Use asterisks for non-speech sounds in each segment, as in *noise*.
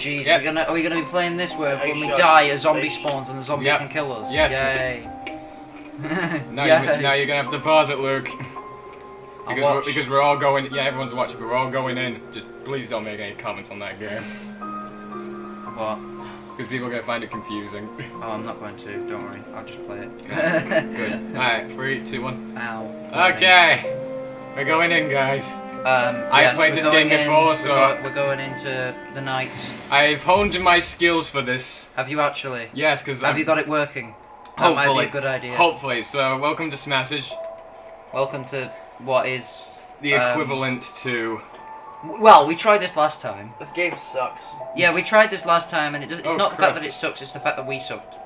jeez, Yep. are we gonna are we gonna be playing this where when we die a zombie spawns and the zombie Yep. can kill us? Yes. Yay. *laughs* Now, Yay. *laughs* you, now you're gonna have to pause it, Luke. *laughs* Because we're, because we're all going. Yeah, everyone's watching, but we're all going in. Just please don't make any comments on that game, What? because people are gonna find it confusing. Oh, I'm not going to. Don't worry. I'll just play it. Good. All right, three, two, one. Ow. Okay, we're going in, guys. Um, I yes, played this game in- before, we're so- go- we're going into the night. I've honed my skills for this. Have you actually? Yes, because Have you got it working? That might hopefully be a good idea. Hopefully. So, welcome to Smashage, Welcome to what is the Um, equivalent to. Well, we tried this last time. This game sucks. Yeah, we tried this last time, and it does, it's Oh, not the fact that it sucks; it's the fact that we sucked.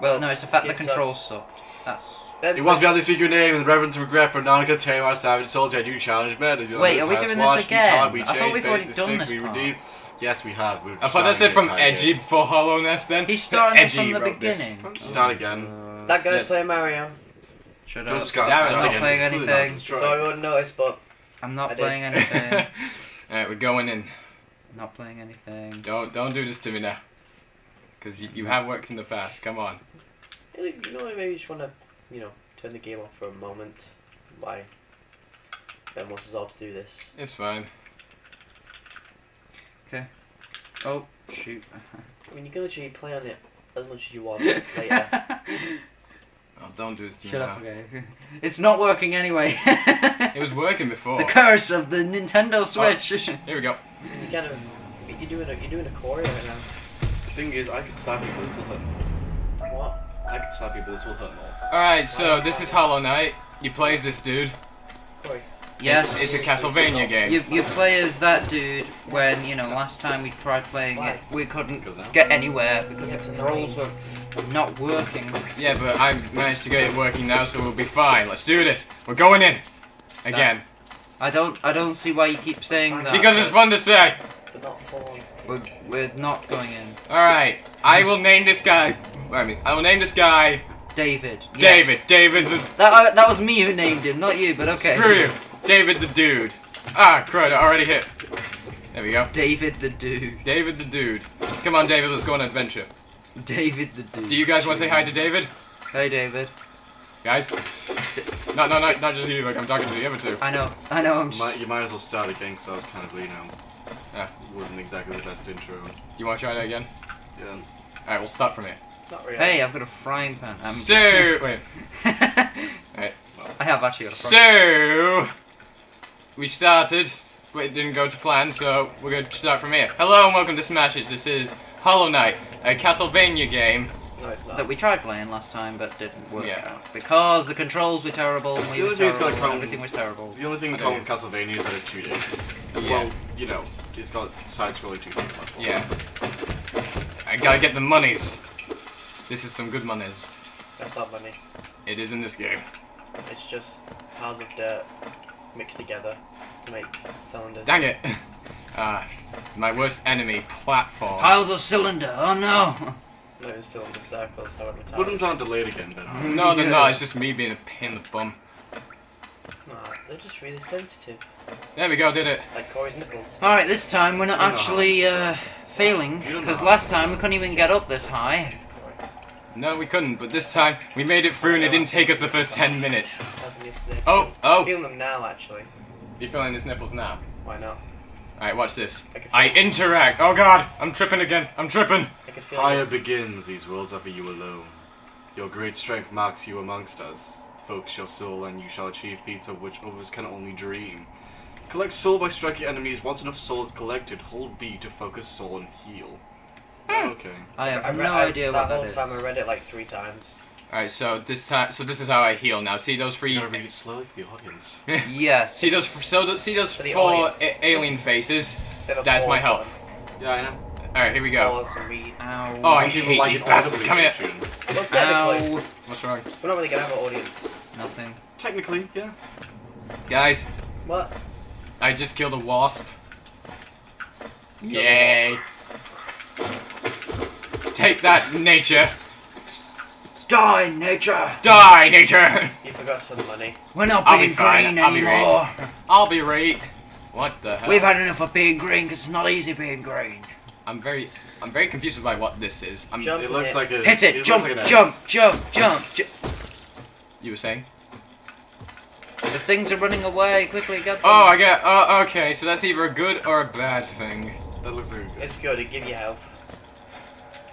Well, no, it's the fact It the controls sucked. That's. You want to be on this speak your name in reverence and regret for Nanika, Tamar, Savage Souls, I do challenge men. You know, Wait, we are we pass, doing this watch, we again? talk, we I thought we've already done this we part. redeem. Yes, we have. We're I thought that's it from the Edgy game. for Hallownest. Then He's starting Edgy from the wrote this. beginning. Start again. That guy's Yes. playing Mario. Shut Just up. Scott, Damn it, start I'm not again. playing It's anything. not So I destroyed. wouldn't notice, but I'm not I did. playing anything. *laughs* All right, we're going in. not playing anything. Don't don't do this to me now, because you, you have worked in the past. Come on. you know, maybe you just want to, you know, turn the game off for a moment. Why? Ben wants us all to do this. It's fine. Okay. Oh shoot. I mean, you can literally play on it as much as you want *laughs* later. Oh, don't do this to me Shut now. up, *laughs* okay. It's not working anyway. It was working before. The curse of the Nintendo oh, Switch. Here we go. You kind of, you're doing a, you're doing a choreo right now. The thing is, I could slap you, but I could slap you, but this will hurt more. All right, so this is Hollow Knight. You play as this dude. Corey. yes. It's a Castlevania game. You, you play as that dude when, you know, last time we tried playing it, we couldn't get anywhere because the it's controls were not working. Yeah, but I've managed to get it working now, so we'll be fine. Let's do this. We're going in. Again. I don't I don't see why you keep saying that. Because it's fun to say. But not full on. We're, we're not going in. Alright, I will name this guy. Wait a minute. I will name this guy David. yes. David. David the. That, uh, that was me who named him, not you, but okay. Screw you. David the dude. Ah, crud, I already hit. There we go. David the dude. David the dude. Come on, David, let's go on an adventure. David the dude. Do you guys want to say hi to David? Hey, David. Guys? No, no, no, not just you, like I'm talking to the other two. I know, I know. I'm You might, you might as well start again, because I was kind of, you know, Yeah. it wasn't exactly the best intro. You want to try that again? Yeah. Alright, we'll start from here. Not really. Hey, I've got a frying pan. I'm So, wait. *laughs* Alright. I have actually got a frying So, we started, but it didn't go to plan, so we're going to start from here. Hello and welcome to Smashes. This is Hollow Knight, a Castlevania game. No, that we tried playing last time but didn't work Yeah. out because the controls were terrible we The were only thing it's terrible got everything was terrible. The only thing I in common do. with Castlevania is that it's 2D. Yeah. Well, you know, it's got side-scrolling 2D. Yeah. I gotta get the monies. This is some good monies. That's not money. It is in this game. It's just piles of dirt mixed together to make cylinders. Dang it! *laughs* Ah, my worst enemy, platform. Piles of cylinder, oh no! No, it's still in the circles, however tight. Buttons aren't delayed again, then. are they? No, they're not. It's just me being a pain in the bum. Nah, they're just really sensitive. There we go. Did it. Like Corey's nipples. Alright, this time we're not You actually uh, failing because last time we couldn't even get up this high. No, we couldn't. But this time we made it through, and it didn't take us the first ten minutes. Happened yesterday. Oh, oh! Feel them now, actually. You feeling his nipples now? Why not? Alright, watch this. I I interact. Oh god, I'm tripping again. I'm tripping. I Fire them. begins, these worlds are for you alone. Your great strength marks you amongst us. Focus your soul, and you shall achieve feats of which others can only dream. Collect soul by striking enemies. Once enough soul is collected, hold B to focus soul and heal. Hmm. Oh, okay. I have I read, no I, idea that what that whole is. time I read it like three times. Alright, so this time, so this is how I heal now. See those You three. gotta read it slowly for the audience. *laughs* Yes. see those. So th- see those For the four audience. a- alien faces. That's my pause health. Yeah, I know. Alright, here we go. Pause. Ow. Oh, I Some hate like these it bastards. audibly Come here. tunes. Well, technically, Ow. What's wrong, we're not really gonna have an audience. Nothing. Technically, yeah. guys? What? I just killed a wasp. Killed a Yay! Take that, nature. Die, nature! Die, nature. You forgot some money. We're not I'll be being fine, green I'll be anymore. I'll be right. What the hell? We've had enough of being green because it's not easy being green. I'm very, I'm very confused by what this is. I'm. Jump. It looks hit. like a. Hit it! looks jump, like an egg. jump, jump, jump, ju- You were saying? The things are running away. Quickly, get them. Oh, I get. Oh, okay. So that's either a good or a bad thing. That looks very good. It's good. It gives you health.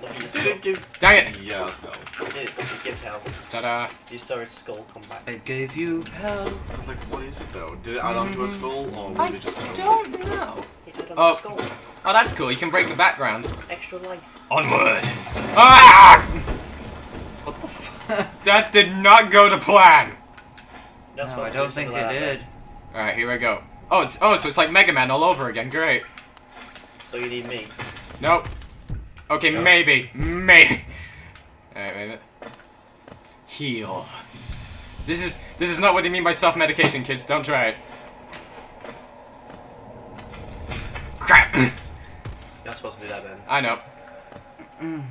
Look at your Did skull. it give? Dang it! Yeah, let's go. It, it gives health. Ta-da! You saw his skull come back. It gave you hell. Like, what is it though? Did it add on to a skull or was I it just? a- don't know. It Oh. skull. Oh, that's cool. You can break the background. Extra life. Onward. Ah! What the fuck? That did not go to plan. Not No, I don't think it like did. All right, here we go. Oh, it's oh, so it's like Mega Man all over again. Great. So you need me. Nope. Okay, No. maybe, maybe. All right, wait a minute. Heal. This is this is not what they mean by self-medication, kids. Don't try it. Crap. You're not supposed to do that then. I know. Mm.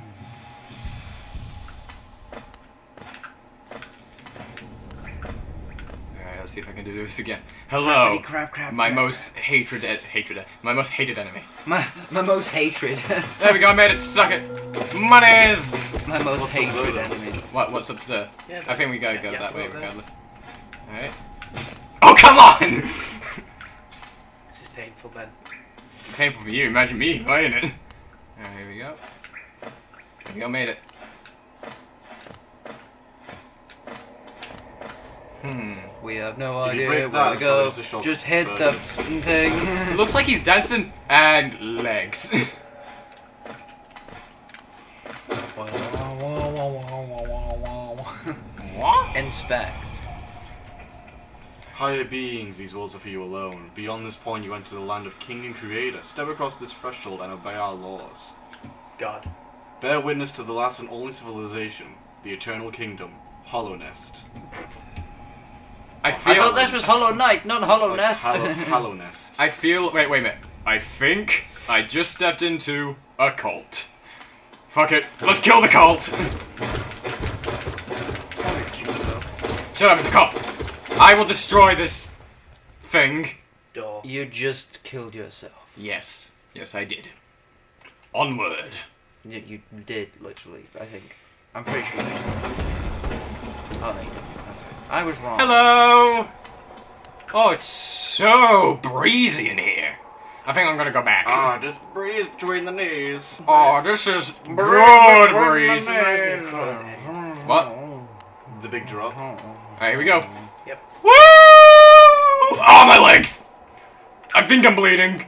See if I can do this again. Crappity Hello, crap, crap, my crap. most hatred, e- hatred, eh, my most hated enemy. my my most hatred. *laughs* There we go, I made it. Suck it. Monies. my most What's hatred enemy. What? What's up there? Yeah, I think we gotta go yeah, that way regardless. Alright. Oh come on! *laughs* This is painful, Ben. Painful for you. Imagine me playing it. Alright, here we go. Here we go. Made it. Hmm. We have no If you idea break where that, to go. it's a Just hit the service. f***ing thing. *laughs* Looks like he's dancing and legs. *laughs* what? *laughs* Inspect. Higher beings, these walls are for you alone. Beyond this point, you enter the land of King and Creator. Step across this threshold and obey our laws. God. Bear witness to the last and only civilization, the Eternal Kingdom, Hallownest. I I thought this was Hollow Knight, not Hollow Like Nest. Hallow, Hallow *laughs* Nest. I feel. Wait, wait a minute. I think I just stepped into a cult. Fuck it. Let's kill the cult. Shut up, it's a cult. I will destroy this thing. Door. you just killed yourself. Yes. Yes, I did. Onward. You, you did, literally, I think. I'm pretty sure you did. Oh, no, you didn't. Okay. I was wrong. Hello. Oh, it's so breezy in here. I think I'm gonna go back. Ah, just breeze between the knees. Oh, this is good breeze. Reminds me of Crow's Head. What? The big drop. Alright, here we go. Yep. Woo! Oh, my legs! I think I'm bleeding.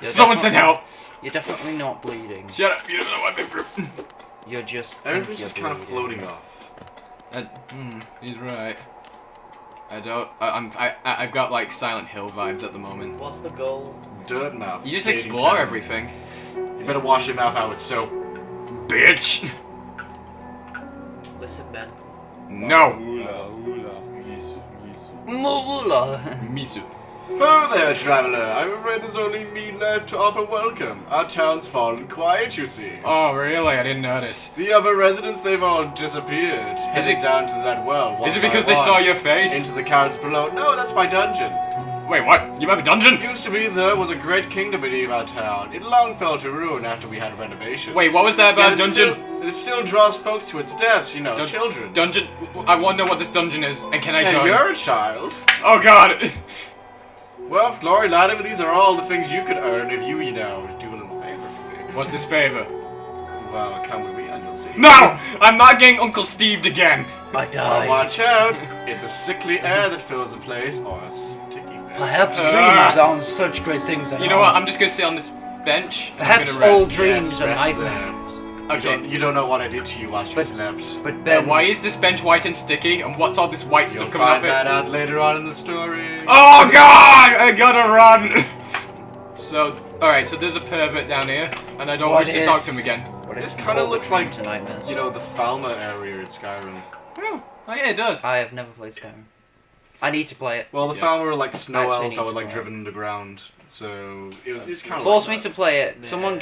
You're Someone send help. You're definitely not bleeding. Shut up. You don't know what I've been through. You're just. Everything's just kind of floating off. Uh, hmm, he's right. I don't. I, I'm. I. I- I've got like Silent Hill vibes at the moment. What's the goal? Dirtmouth. You just explore town. everything, You better wash your mouth out with soap. bitch. Listen, Ben. No. Moolah. Misu. *laughs* Oh there, traveler. I'm afraid there's only me left to offer welcome. Our town's fallen quiet, you see. Oh, really? I didn't notice. The other residents, they've all disappeared. Is it- down to that well. Is it because they saw your face? Into the caverns below. No, that's my dungeon. Wait, what? You have a dungeon? Used to be there was a great kingdom beneath our town. It long fell to ruin after we had renovations. Wait, what was that about it dungeon? Still, it still draws folks to its depths, you know, Dun- children. Dungeon. I wonder what this dungeon is, and can I Hey, join? you're a child. Oh God. *laughs* Well, Glory Latimer, these are all the things you could earn if you, you know, do a little favor for me. What's this favor? Well, come with me and you'll see. No! I'm not getting Uncle Steved again. I Well, watch out. It's a sickly air that fills the place, or a sticky air. Perhaps Ah. dreams aren't such great things. You know what? I'm just gonna sit on this bench. I'm Perhaps gonna all dreams Yes, are rest nightmares. There. You Okay. don't, you don't know what I did to you while you But- slept. But Ben, why is this bench white and sticky? And what's all this white stuff coming off it? You'll find it? that out later on in the story. Oh God! I gotta run. *laughs* So, all right. So there's a pervert down here, and I don't What wish to talk to him again. what This kinda looks like, nightmares? You know, the Falmer area in Skyrim. Oh, oh yeah, it does. I have never played Skyrim. I need to play it. Well, the Yes. Falmer were like snow elves need that were like play. driven underground. So it was it's kind of Force like me that. to play it. Yeah. Someone